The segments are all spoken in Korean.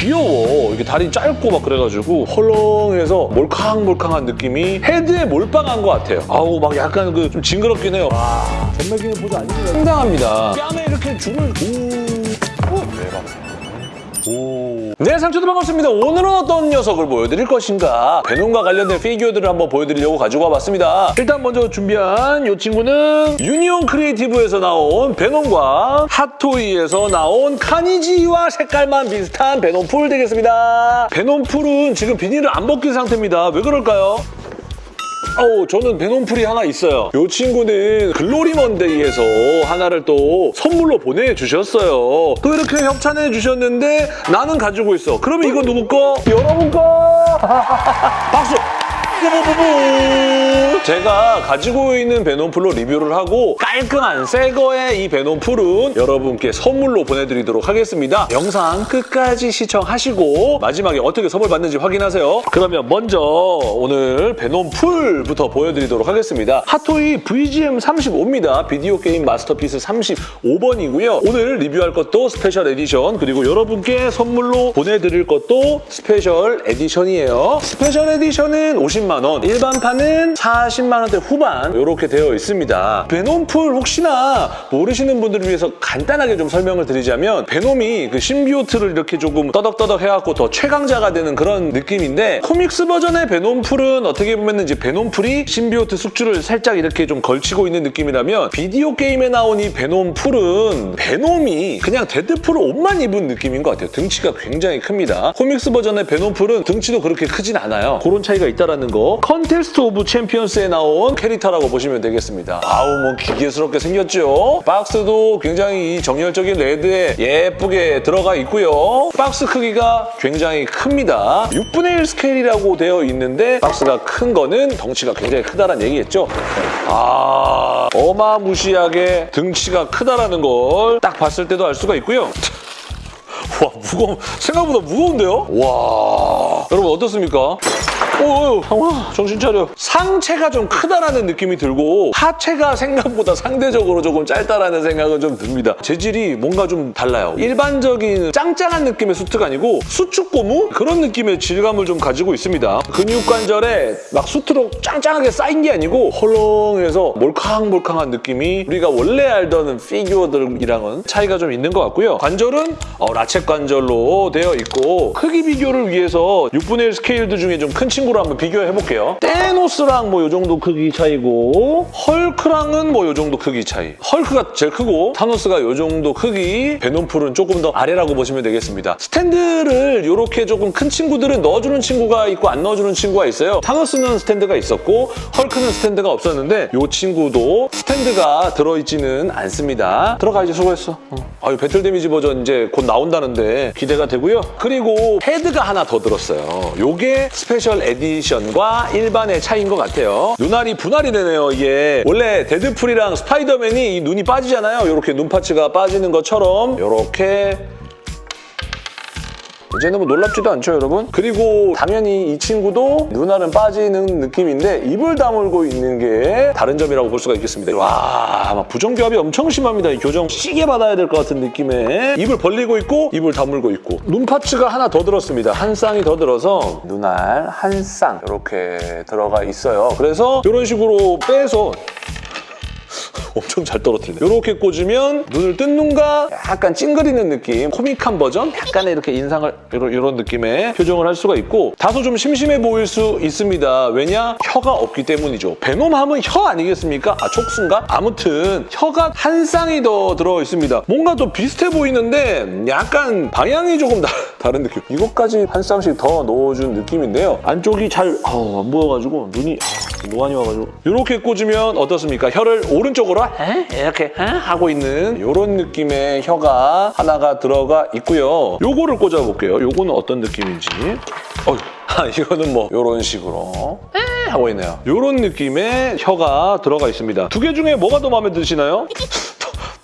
귀여워. 이게 다리 짧고 막 그래가지고 헐렁해서 몰캉몰캉한 느낌이 헤드에 몰빵한 것 같아요. 아우 막 약간 그 좀 징그럽긴 해요. 와, 전매기는 보도 아닙니다. 상당합니다. 뺨에 이렇게 줄을 오, 오 대박. 오. 네, 상추도 반갑습니다. 오늘은 어떤 녀석을 보여드릴 것인가? 베놈과 관련된 피규어들을 한번 보여드리려고 가지고 와봤습니다. 일단 먼저 준비한 이 친구는 유니온 크리에이티브에서 나온 베놈과 핫토이에서 나온 카니지와 색깔만 비슷한 베놈풀 되겠습니다. 베놈풀은 지금 비닐을 안 벗긴 상태입니다. 왜 그럴까요? 어우, 저는 베놈풀이 하나 있어요. 이 친구는 글로리 먼데이에서 하나를 또 선물로 보내주셨어요. 또 이렇게 협찬해 주셨는데 나는 가지고 있어. 그러면 이거 누구 거? 여러분 거! 박수! 뿌뿌뿌뿌. 제가 가지고 있는 베놈풀로 리뷰를 하고 깔끔한 새 거의 이 베놈풀은 여러분께 선물로 보내드리도록 하겠습니다. 영상 끝까지 시청하시고 마지막에 어떻게 선물 받는지 확인하세요. 그러면 먼저 오늘 베놈풀부터 보여드리도록 하겠습니다. 핫토이 VGM 35입니다. 비디오 게임 masterpiece 35번이고요. 오늘 리뷰할 것도 special edition 그리고 여러분께 선물로 보내드릴 것도 special edition이에요. special edition은 50만 원, 일반판은 40만 원대 후반 이렇게 되어 있습니다. 베놈풀 혹시나 모르시는 분들을 위해서 간단하게 좀 설명을 드리자면 베놈이 그 symbiote를 이렇게 조금 떠덕떠덕 해갖고 더 최강자가 되는 그런 느낌인데 comics 버전의 베놈풀은 어떻게 보면 이제 베놈풀이 symbiote 숙주를 살짝 이렇게 좀 걸치고 있는 느낌이라면 비디오 게임에 나온 이 베놈풀은 베놈이 그냥 데드풀 옷만 입은 느낌인 것 같아요. 등치가 굉장히 큽니다. comics 버전의 베놈풀은 등치도 그렇게 크진 않아요. 그런 차이가 있다라 는 거. Contest of Champions에 나온 캐릭터라고 보시면 되겠습니다. 아우 뭐 기괴스럽게 생겼죠. 박스도 굉장히 이 정열적인 red에 예쁘게 들어가 있고요. 박스 크기가 굉장히 큽니다. 6분의 1 스케일이라고 되어 있는데 박스가 큰 거는 덩치가 굉장히 크다는 얘기겠죠. 아 어마무시하게 등치가 크다라는 걸 딱 봤을 때도 알 수가 있고요. 와 무거워 생각보다 무거운데요? 와 여러분 어떻습니까? 오, 상훈아, 정신 차려. 상체가 좀 크다라는 느낌이 들고 하체가 생각보다 상대적으로 조금 짧다라는 생각은 좀 듭니다. 재질이 뭔가 좀 달라요. 일반적인 짱짱한 느낌의 수트가 아니고 수축 고무? 그런 느낌의 질감을 좀 가지고 있습니다. 근육 관절에 막 수트로 짱짱하게 싸인 게 아니고 헐렁해서 몰캉몰캉한 느낌이 우리가 원래 알던 피규어들이랑은 차이가 좀 있는 것 같고요. 관절은 어, ratchet 관절로 되어 있고 크기 비교를 위해서 6분의 1 스케일들 중에 좀 큰 친구 로 한번 비교해 볼게요. 타노스랑 뭐 이 정도 크기 차이고 헐크랑은 뭐 이 정도 크기 차이. 헐크가 제일 크고 타노스가 이 정도 크기 베놈풀은 조금 더 아래라고 보시면 되겠습니다. 스탠드를 이렇게 조금 큰 친구들은 넣어주는 친구가 있고 안 넣어주는 친구가 있어요. 타노스는 스탠드가 있었고 헐크는 스탠드가 없었는데 이 친구도 스탠드가 들어있지는 않습니다. 들어가 이제 수고했어. 어. 아유 battle damage 버전 이제 곧 나온다는데 기대가 되고요. 그리고 헤드가 하나 더 들었어요. 요게 special edition과 일반의 차이인 것 같아요. 눈알이 분할이 되네요, 이게. 원래 데드풀이랑 스파이더맨이 이 눈이 빠지잖아요. 이렇게 눈 parts가 빠지는 것처럼 이렇게 이제는 뭐 놀랍지도 않죠, 여러분? 그리고 당연히 이 친구도 눈알은 빠지는 느낌인데 입을 다물고 있는 게 다른 점이라고 볼 수가 있겠습니다. 와, 막 부정교합이 엄청 심합니다. 이 교정 시계 받아야 될 것 같은 느낌에 입을 벌리고 있고 입을 다물고 있고 눈 parts가 하나 더 들었습니다. 한 쌍이 더 들어서 눈알 한 쌍 이렇게 들어가 있어요. 그래서 이런 식으로 빼서 엄청 잘 떨어뜨리네. 이렇게 꽂으면 눈을 뜬 눈과 약간 찡그리는 느낌, 코믹한 버전? 약간의 이렇게 인상을 이런, 느낌의 표정을 할 수가 있고 다소 좀 심심해 보일 수 있습니다. 왜냐? 혀가 없기 때문이죠. 베놈 하면 혀 아니겠습니까? 아, 촉수인가? 아무튼 혀가 한 쌍이 더 들어 있습니다. 뭔가 좀 비슷해 보이는데 약간 방향이 조금 다, 다른 느낌. 이것까지 한 쌍씩 더 넣어준 느낌인데요. 안쪽이 잘안 보여가지고 눈이 아, 노안이 와가지고 이렇게 꽂으면 어떻습니까? 혀를 오른쪽으로 에? 이렇게 에? 하고 있는 이런 느낌의 혀가 하나가 들어가 있고요. 요거를 꽂아볼게요. 요거는 어떤 느낌인지. 어휴, 아, 이거는 뭐 이런 식으로 에? 하고 있네요. 이런 느낌의 혀가 들어가 있습니다. 두 개 중에 뭐가 더 마음에 드시나요?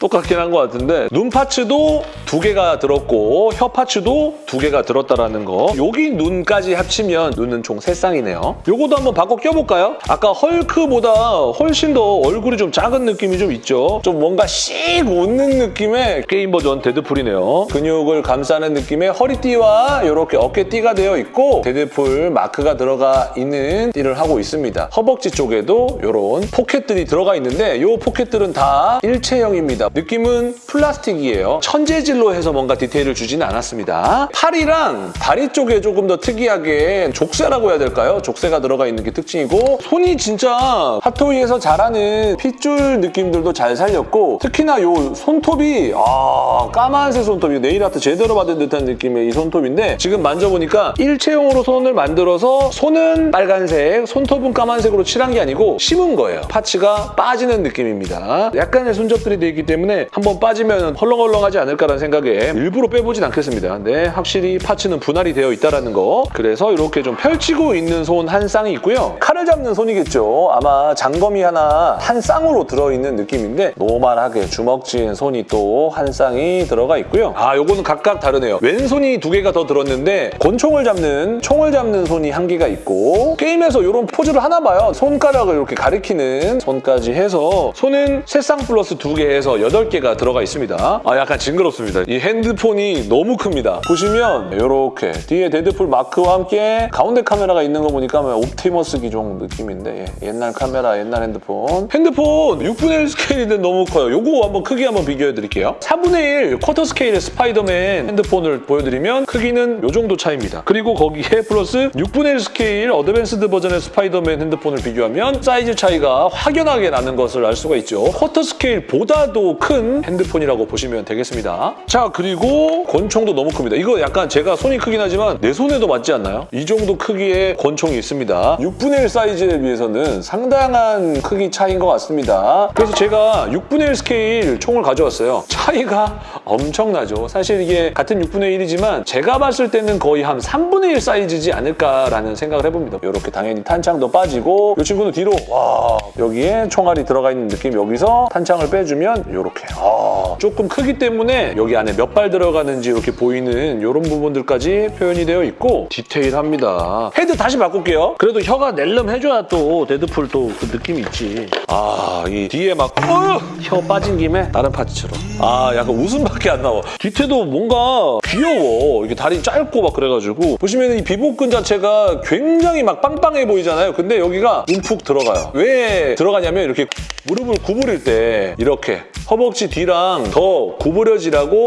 또, 똑같긴 한 것 같은데 눈 파츠도 두 개가 들었고 혀 파츠도 두 개가 들었다라는 거 여기 눈까지 합치면 눈은 총 세 쌍이네요. 요거도 한번 바꿔 껴볼까요? 아까 헐크보다 훨씬 더 얼굴이 좀 작은 느낌이 좀 있죠? 좀 뭔가 씩 웃는 느낌의 게임 버전 데드풀이네요. 근육을 감싸는 느낌의 허리띠와 이렇게 어깨띠가 되어 있고 데드풀 마크가 들어가 있는 띠를 하고 있습니다. 허벅지 쪽에도 이런 포켓들이 들어가 있는데 이 포켓들은 다 일체형입니다. 느낌은 플라스틱이에요. 천재질로 해서 뭔가 디테일을 주지는 않았습니다. 팔이랑 다리 쪽에 조금 더 특이하게 족쇄라고 해야 될까요? 족쇄가 들어가 있는 게 특징이고 손이 진짜 핫토이에서 잘하는 핏줄 느낌들도 잘 살렸고 특히나 이 손톱이 아 까만색 손톱이 네일 아트 제대로 받은 듯한 느낌의 이 손톱인데 지금 만져보니까 일체형으로 손을 만들어서 손은 빨간색, 손톱은 까만색으로 칠한 게 아니고 심은 거예요. parts가 빠지는 느낌입니다. 약간의 손잡들이 되어 있기 때문에 한번 빠지면 헐렁헐렁하지 않을까라는 생각에 일부러 빼보진 않겠습니다. 네, 확실히 parts는 분할이 되어 있다는 거. 그래서 이렇게 좀 펼치고 있는 손 한 쌍이 있고요. 칼을 잡는 손이겠죠. 아마 장검이 하나 한 쌍으로 들어있는 느낌인데 normal하게 주먹진 손이 또 한 쌍이 들어가 있고요. 아, 요거는 각각 다르네요. 왼손이 두 개가 더 들었는데 권총을 잡는 총을 잡는 손이 한 개가 있고 게임에서 이런 포즈를 하나 봐요. 손가락을 이렇게 가리키는 손까지 해서 손은 세 쌍 플러스 두 개 해서 여덟 개가 들어가 있습니다. 아, 약간 징그럽습니다. 이 핸드폰이 너무 큽니다. 보시면 이렇게 뒤에 데드풀 마크와 함께 가운데 카메라가 있는 거 보니까 뭐 옵티머스 기종 느낌인데 예, 옛날 카메라, 옛날 핸드폰. 핸드폰 6분의 1 스케일인데 너무 커요. 요거 한번 크기 한번 비교해 드릴게요. 4분의 1 쿼터 스케일의 스파이더맨 핸드폰을 보여드리면 크기는 요 정도 차이입니다. 그리고 거기에 플러스 6분의 1 스케일 advanced 버전의 스파이더맨 핸드폰을 비교하면 사이즈 차이가 확연하게 나는 것을 알 수가 있죠. 쿼터 스케일보다 도 큰 핸드폰이라고 보시면 되겠습니다. 자, 그리고 권총도 너무 큽니다. 이거 약간 제가 손이 크긴 하지만 내 손에도 맞지 않나요? 이 정도 크기의 권총이 있습니다. 6분의 1 사이즈에 비해서는 상당한 크기 차이인 것 같습니다. 그래서 제가 6분의 1 스케일 총을 가져왔어요. 차이가 엄청나죠. 사실 이게 같은 6분의 1이지만 제가 봤을 때는 거의 한 3분의 1 사이즈지 않을까라는 생각을 해봅니다. 이렇게 당연히 탄창도 빠지고 이 친구는 뒤로 와 여기에 총알이 들어가 있는 느낌 여기서 탄창을 빼주면 이렇게 아, 조금 크기 때문에 여기 안에 몇 발 들어가는지 이렇게 보이는 이런 부분들까지 표현이 되어 있고 디테일합니다. 헤드 다시 바꿀게요. 그래도 혀가 낼름 해줘야 또 데드풀 또 그 느낌이 있지. 아, 이 뒤에 막 어! 혀 빠진 김에 다른 parts처럼. 아, 약간 웃음밖에 안 나와. 뒤태도 뭔가 귀여워. 이게 다리 짧고 막 그래가지고 보시면 이 비복근 자체가 굉장히 막 빵빵해 보이잖아요. 근데 여기가 움푹 들어가요. 왜 들어가냐면 이렇게 무릎을 구부릴 때 이렇게 허벅지 뒤랑 더 구부려지라고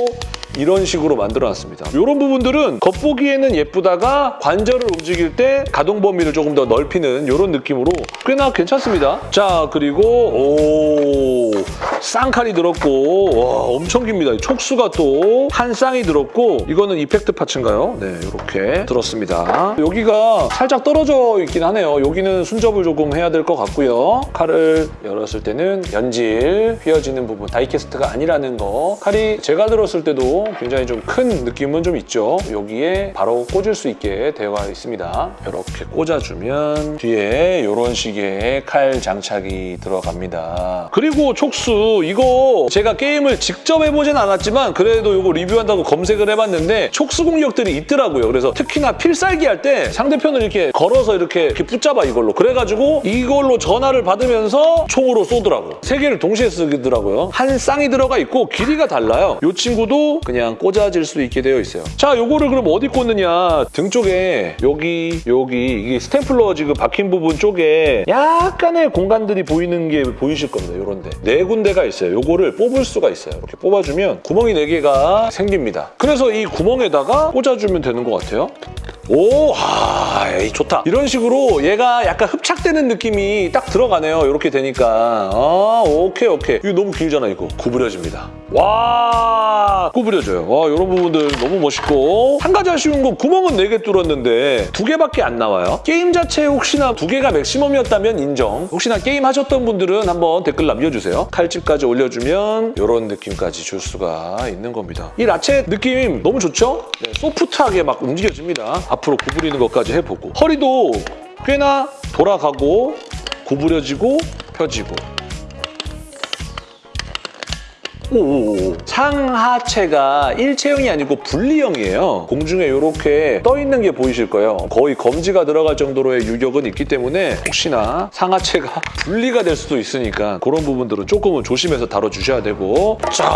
이런 식으로 만들어놨습니다. 이런 부분들은 겉보기에는 예쁘다가 관절을 움직일 때 가동 범위를 조금 더 넓히는 이런 느낌으로 꽤나 괜찮습니다. 자, 그리고 오 쌍칼이 들었고 와 엄청 깁니다. 촉수가 또 한 쌍이 들었고 이거는 이펙트 파츠인가요? 네, 이렇게 들었습니다. 여기가 살짝 떨어져 있긴 하네요. 여기는 순접을 조금 해야 될 것 같고요. 칼을 열었을 때는 연질, 휘어지는 부분, 다이캐스트가 아니라는 거. 칼이 제가 들었을 때도 굉장히 좀 큰 느낌은 좀 있죠. 여기에 바로 꽂을 수 있게 되어 있습니다. 이렇게 꽂아주면 뒤에 이런 식의 칼 장착이 들어갑니다. 그리고 촉수 이거 제가 게임을 직접 해보진 않았지만 그래도 이거 리뷰한다고 검색을 해봤는데 촉수 공격들이 있더라고요. 그래서 특히나 필살기 할 때 상대편을 이렇게 걸어서 이렇게, 이렇게 붙잡아 이걸로. 그래가지고 이걸로 전화를 받으면서 총으로 쏘더라고. 세 개를 동시에 쓰더라고요. 한 쌍이 들어가 있고 길이가 달라요. 이 친구도 그냥 꽂아질 수 있게 되어 있어요. 자, 요거를 그럼 어디 꽂느냐. 등 쪽에 여기, 여기 이게 스탬플러 지금 박힌 부분 쪽에 약간의 공간들이 보이는 게 보이실 겁니다. 요런 데. 네 군데가 있어요. 요거를 뽑을 수가 있어요. 이렇게 뽑아주면 구멍이 네 개가 생깁니다. 그래서 이 구멍에다가 꽂아주면 되는 것 같아요. 오, 아, 에이, 좋다. 이런 식으로 얘가 약간 흡착되는 느낌이 딱 들어가네요. 이렇게 되니까. 아, 오케이, 오케이. 이거 너무 길잖아, 이거. 구부려집니다. 와, 구부려져요. 와, 이런 부분들 너무 멋있고. 한 가지 아쉬운 건 구멍은 4개 뚫었는데 두 개밖에 안 나와요. 게임 자체 혹시나 두 개가 맥시멈이었다면 인정. 혹시나 게임 하셨던 분들은 한번 댓글 남겨주세요. 칼집까지 올려주면 이런 느낌까지 줄 수가 있는 겁니다. 이 라체 느낌 너무 좋죠? 네, 소프트하게 막 움직여집니다. 앞으로 구부리는 것까지 해보고. 허리도 꽤나 돌아가고 구부려지고 펴지고 오, 상하체가 일체형이 아니고 분리형이에요. 공중에 이렇게 떠 있는 게 보이실 거예요. 거의 검지가 들어갈 정도로의 유격은 있기 때문에 혹시나 상하체가 분리가 될 수도 있으니까 그런 부분들은 조금은 조심해서 다뤄주셔야 되고 자,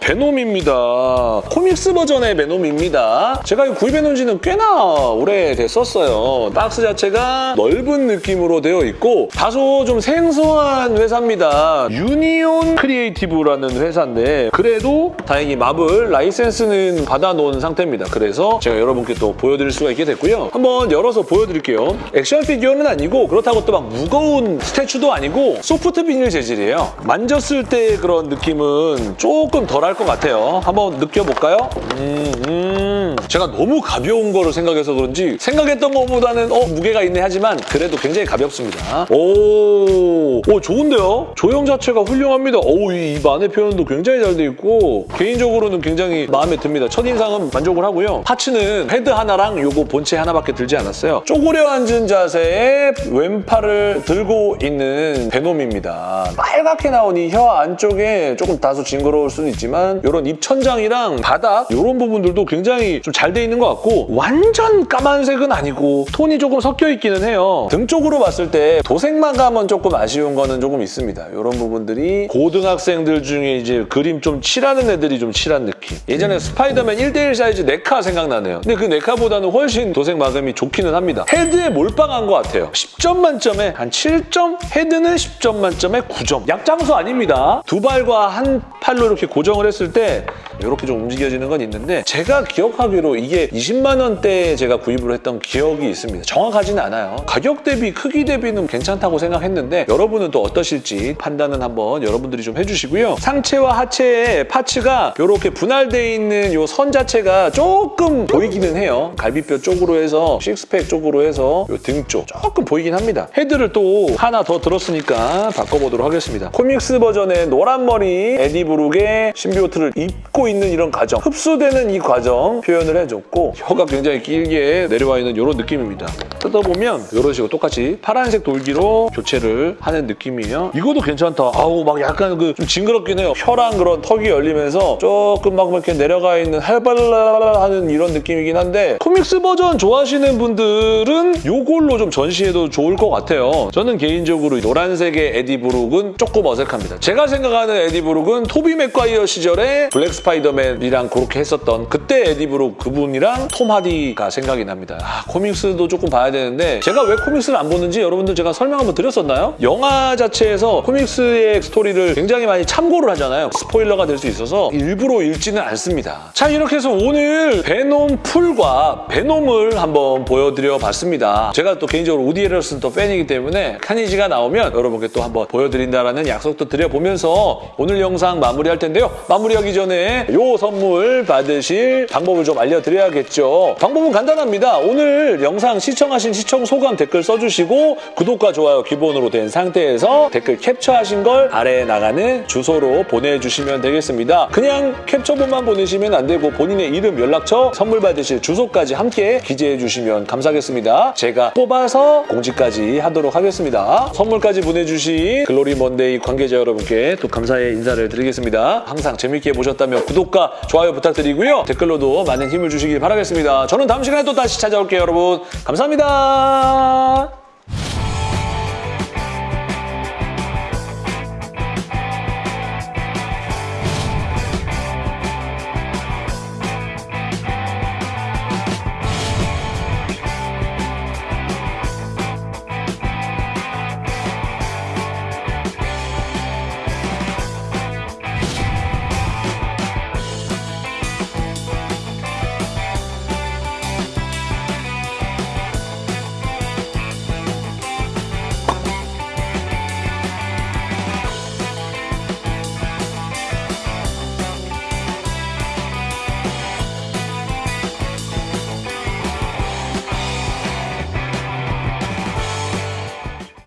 베놈입니다. comics 버전의 베놈입니다. 제가 구입해놓은 지는 꽤나 오래됐었어요. 박스 자체가 넓은 느낌으로 되어 있고 다소 좀 생소한 회사입니다. 유니온 크리에이티브라는 회사인데 그래도 다행히 마블 라이센스는 받아놓은 상태입니다. 그래서 제가 여러분께 또 보여드릴 수가 있게 됐고요. 한번 열어서 보여드릴게요. 액션 피규어는 아니고 그렇다고 또 막 무거운 스태츄도 아니고 소프트 비닐 재질이에요. 만졌을 때 그런 느낌은 조금 덜할 것 같아요. 한번 느껴볼까요? 음, 음. 제가 너무 가벼운 거를 생각해서 그런지 생각했던 것보다는 어 무게가 있네 하지만 그래도 굉장히 가볍습니다. 오, 오 좋은데요? 조형 자체가 훌륭합니다. 오, 이 만의 표현도 굉장히 잘 돼 있고 개인적으로는 굉장히 마음에 듭니다. 첫인상은 만족을 하고요. parts는 헤드 하나랑 요거 본체 하나밖에 들지 않았어요. 쪼그려 앉은 자세에 왼팔을 들고 있는 베놈입니다. 빨갛게 나온 이 혀 안쪽에 조금 다소 징그러울 수는 있지만 이런 입천장이랑 바닥 이런 부분들도 굉장히 좀 잘 돼 있는 것 같고 완전 까만색은 아니고 톤이 조금 섞여 있기는 해요. 등 쪽으로 봤을 때 도색 마감은 조금 아쉬운 거는 조금 있습니다. 이런 부분들이 고등학생들 중에 이제 그림 좀 칠하는 애들이 좀 칠한 느낌. 예전에 스파이더맨 1대1 사이즈 네카 생각나네요. 근데 그 네카보다는 훨씬 도색 마감이 좋기는 합니다. 헤드에 몰빵한 것 같아요. 10점 만점에 한 7점? 헤드는 10점 만점에 9점. 약장수 아닙니다. 두 발과 한 팔로 이렇게 고정을 했을 때 이렇게 좀 움직여지는 건 있는데 제가 기억하기로 이게 20만 원대에 제가 구입을 했던 기억이 있습니다. 정확하지는 않아요. 가격 대비 크기 대비는 괜찮다고 생각했는데 여러분은 또 어떠실지 판단은 한번 여러분들이 좀 해주시고요. 상체와 하체의 parts가 이렇게 분할되어 있는 이 선 자체가 조금 보이기는 해요. 갈비뼈 쪽으로 해서 식스팩 쪽으로 해서 이 등 쪽 조금 보이긴 합니다. 헤드를 또 하나 더 들었으니까 바꿔보도록 하겠습니다. comics 버전의 노란 머리 에디 브룩의 symbiote를 입고 있는 이런 과정 흡수되는 이 과정 표현을 해줬고 혀가 굉장히 길게 내려와 있는 이런 느낌입니다. 뜯어보면 이런 식으로 똑같이 파란색 돌기로 교체를 하는 느낌이에요. 이것도 괜찮다. 아우 막 약간 그 좀 징그럽긴 해요. 혀랑 그런 턱이 열리면서 조금 막 이렇게 내려가 있는 할발라 하는 이런 느낌이긴 한데 comics 버전 좋아하시는 분들은 이걸로 좀 전시해도 좋을 것 같아요. 저는 개인적으로 노란색의 에디 브룩은 조금 어색합니다. 제가 생각하는 에디 브룩은 토비 맥과이어 시절에 블랙 스파이 더맨이랑 그렇게 했었던 그때 에디브룩 그분이랑 톰 하디가 생각이 납니다. 아, comics도 조금 봐야 되는데 제가 왜 comics를 안 보는지 여러분들 제가 설명 한번 드렸었나요? 영화 자체에서 comics의 스토리를 굉장히 많이 참고를 하잖아요. 스포일러가 될 수 있어서 일부러 읽지는 않습니다. 자 이렇게 해서 오늘 베놈풀과 베놈을 한번 보여드려 봤습니다. 제가 또 개인적으로 우디 해럴슨 또 팬이기 때문에 카니지가 나오면 여러분께 또 한번 보여드린다라는 약속도 드려보면서 오늘 영상 마무리할 텐데요. 마무리하기 전에 요 선물 받으실 방법을 좀 알려드려야겠죠. 방법은 간단합니다. 오늘 영상 시청하신 시청 소감 댓글 써주시고 구독과 좋아요 기본으로 된 상태에서 댓글 캡처하신 걸 아래에 나가는 주소로 보내주시면 되겠습니다. 그냥 캡처본만 보내시면 안 되고 본인의 이름, 연락처, 선물 받으실 주소까지 함께 기재해 주시면 감사하겠습니다. 제가 뽑아서 공지까지 하도록 하겠습니다. 선물까지 보내주신 글로리 먼데이 관계자 여러분께 또 감사의 인사를 드리겠습니다. 항상 재밌게 보셨다면 구독과 좋아요 부탁드리고요. 댓글로도 많은 힘을 주시길 바라겠습니다. 저는 다음 시간에 또 다시 찾아올게요, 여러분. 감사합니다.